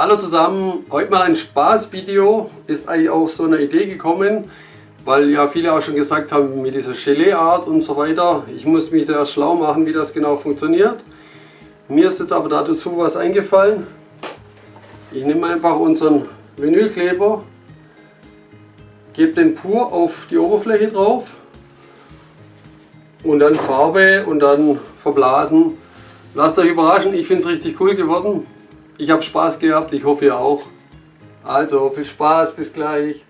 Hallo zusammen, heute mal ein Spaßvideo, ist eigentlich auch so eine Idee gekommen, weil ja viele auch schon gesagt haben mit dieser Gelee-Art und so weiter. Ich muss mich da schlau machen, wie das genau funktioniert. Mir ist jetzt aber dazu was eingefallen. Ich nehme einfach unseren Vinylkleber, gebe den pur auf die Oberfläche drauf und dann Farbe und dann verblasen. Lasst euch überraschen, ich finde es richtig cool geworden. Ich habe Spaß gehabt, ich hoffe ihr auch. Also viel Spaß, bis gleich.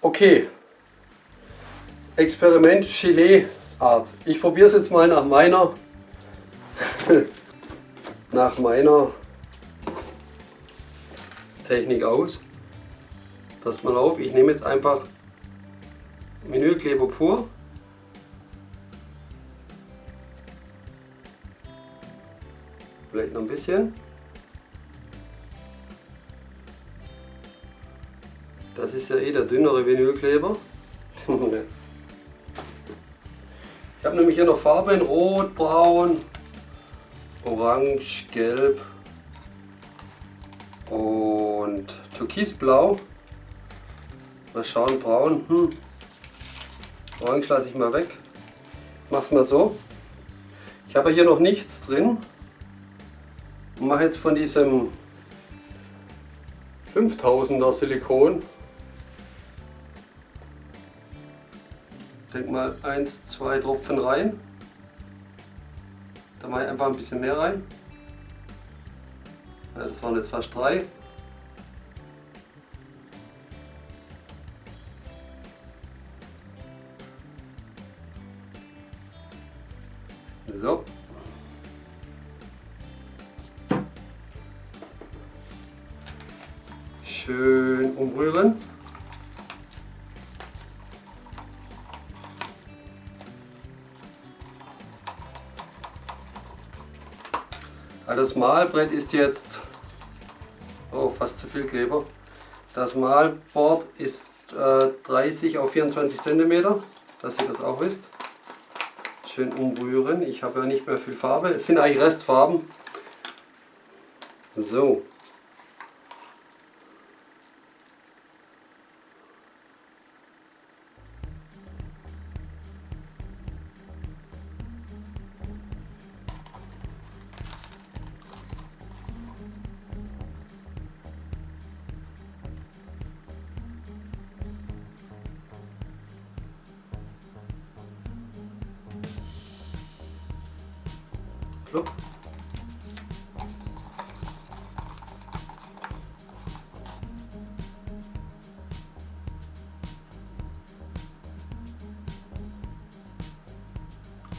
Okay, Experiment Gelee Art. Ich probiere es jetzt mal nach meiner nach meiner Technik aus. Passt mal auf, ich nehme jetzt einfach Vinylkleber pur. Vielleicht noch ein bisschen. Das ist ja eh der dünnere Vinylkleber. ich habe nämlich hier noch Farben, rot, braun, orange, gelb und türkisblau. Mal schauen, braun. Hm. Orange lasse ich mal weg. Ich mache es mal so. Ich habe hier noch nichts drin. Und mache jetzt von diesem 5000er Silikon. Denk mal 1, 2 Tropfen rein. Da mache ich einfach ein bisschen mehr rein. Das waren jetzt fast drei. So. Schön umrühren. Das Malbrett ist jetzt, oh fast zu viel Kleber. Das Malboard ist äh, 30 auf 24 cm, dass ihr das auch wisst schön umrühren. Ich habe ja nicht mehr viel Farbe. Es sind eigentlich Restfarben. So.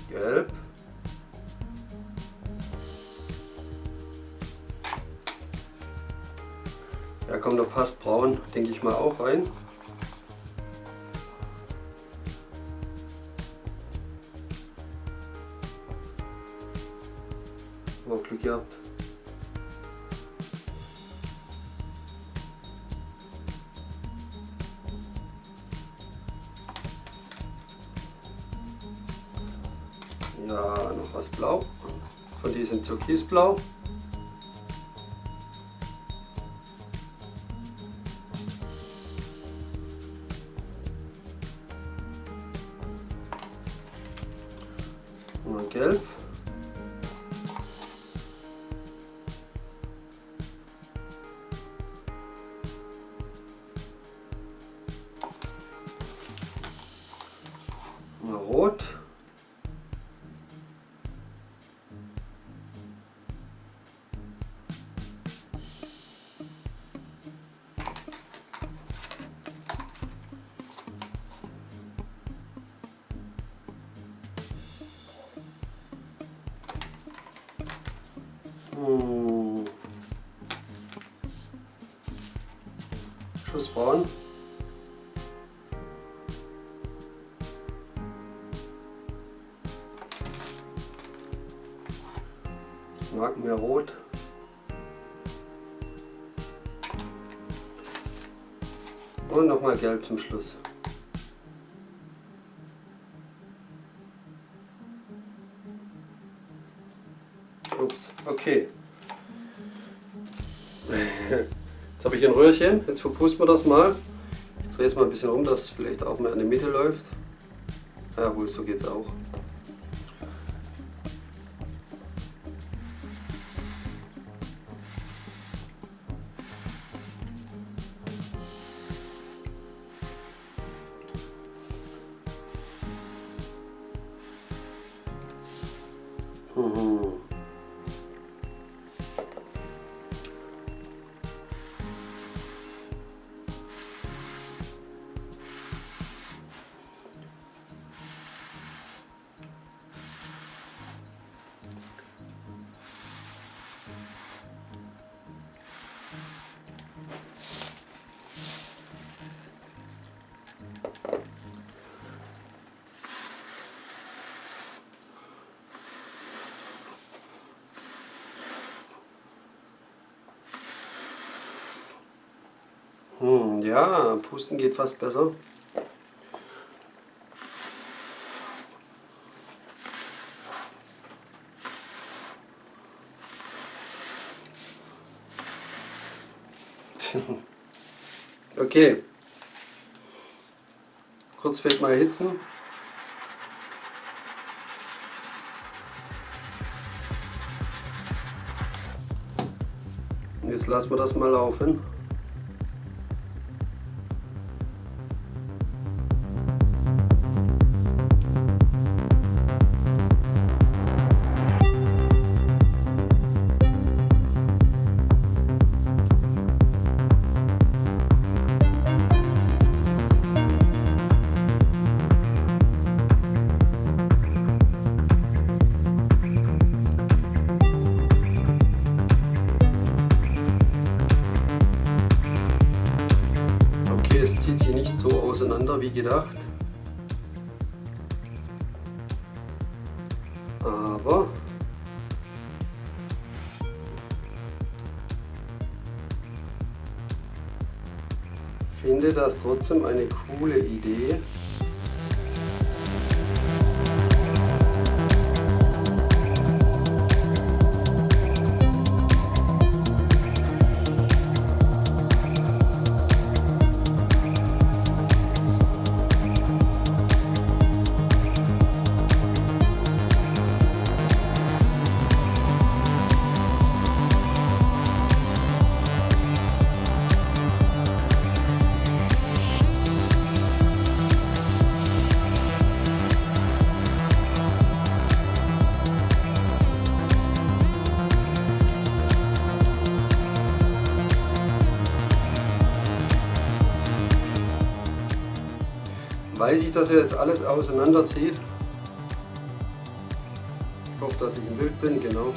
Gelb. Ja komm, da passt braun, denke ich mal auch rein. Mal Glück gehabt. Ja, noch was blau. Von diesem Türkisblau. Und gelb. fürs Bauen. Ich mag mehr rot. Und nochmal gelb zum Schluss. Ups, okay. Jetzt habe ich ein Röhrchen, jetzt verpusten wir das mal. Ich drehe es mal ein bisschen um, dass es vielleicht auch mehr in die Mitte läuft. Jawohl, so geht es auch. Mhm. Ja, Pusten geht fast besser. Okay. Kurz vielleicht mal erhitzen. Jetzt lassen wir das mal laufen. Auseinander wie gedacht. Aber finde das trotzdem eine coole Idee. Weiß ich, dass er jetzt alles auseinanderzieht. Ich hoffe, dass ich im Bild bin, genau.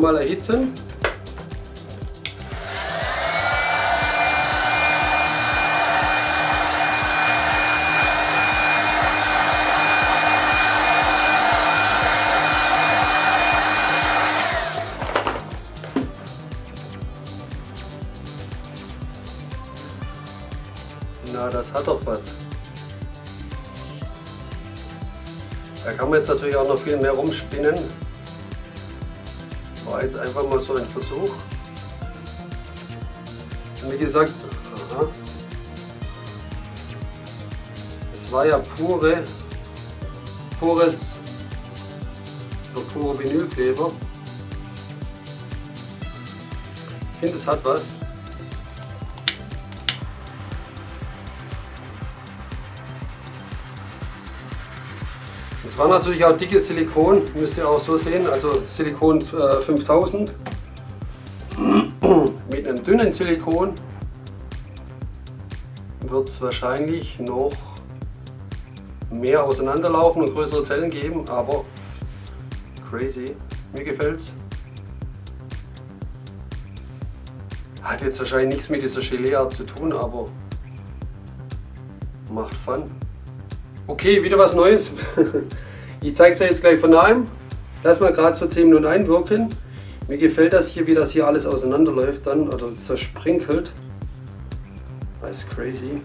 Nochmal erhitzen. Na, das hat doch was. Da kann man jetzt natürlich auch noch viel mehr rumspinnen war jetzt einfach mal so ein Versuch. Wie gesagt, aha, es war ja pure, pures, oder pure Vinylkleber. Ich finde, es hat was. Es war natürlich auch dickes Silikon, müsst ihr auch so sehen, also Silikon äh, 5000 mit einem dünnen Silikon wird es wahrscheinlich noch mehr auseinanderlaufen und größere Zellen geben, aber crazy, mir gefällt's. Hat jetzt wahrscheinlich nichts mit dieser Gelee-Art zu tun, aber macht Fun. Okay, wieder was Neues. Ich zeige es euch jetzt gleich von nahem. Lass mal gerade so 10 Minuten einwirken. Mir gefällt das hier, wie das hier alles auseinanderläuft dann oder zersprinkelt. Das ist crazy.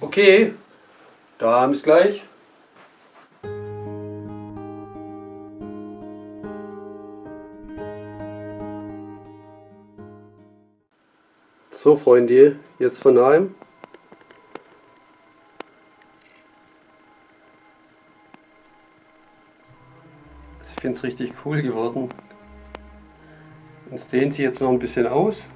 Okay, da bis gleich. So Freunde, jetzt von nahem. Finde es richtig cool geworden. Es dehnt sich jetzt noch ein bisschen aus.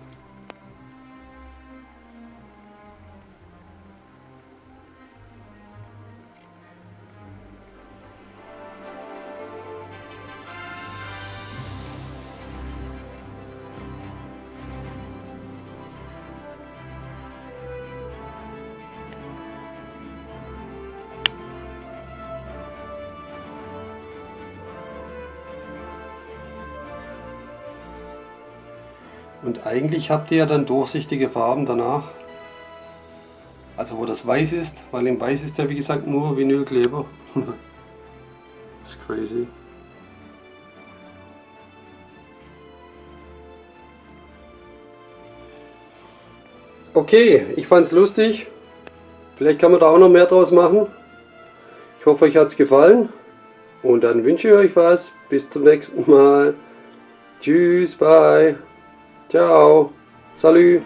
Und eigentlich habt ihr ja dann durchsichtige Farben danach. Also wo das weiß ist, weil im Weiß ist ja wie gesagt nur Vinylkleber. das ist crazy. Okay, ich fand es lustig. Vielleicht kann man da auch noch mehr draus machen. Ich hoffe euch hat es gefallen. Und dann wünsche ich euch was. Bis zum nächsten Mal. Tschüss, bye. Ciao. Salut.